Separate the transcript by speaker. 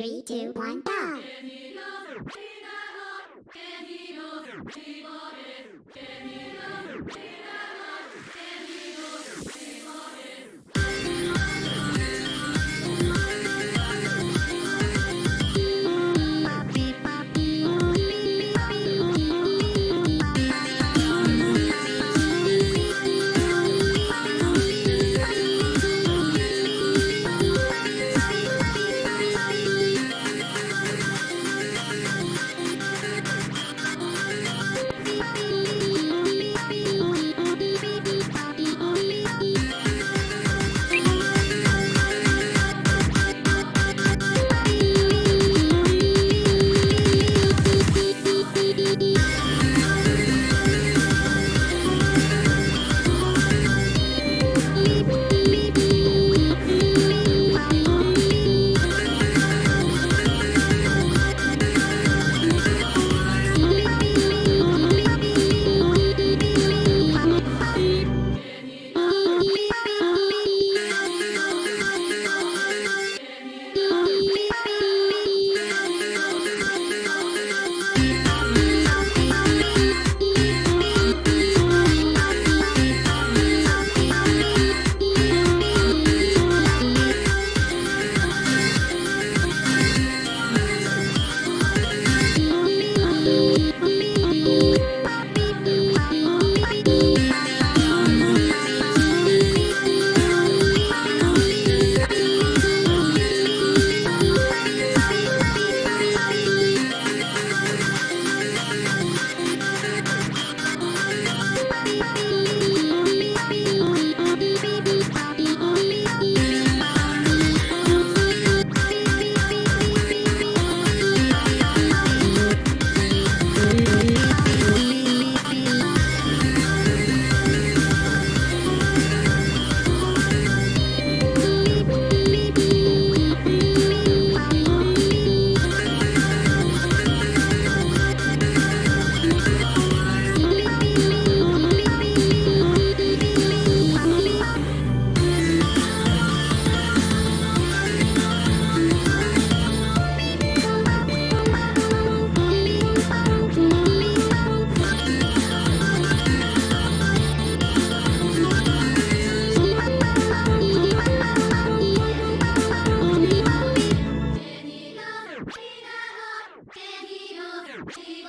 Speaker 1: Three, two, one, go! Hey,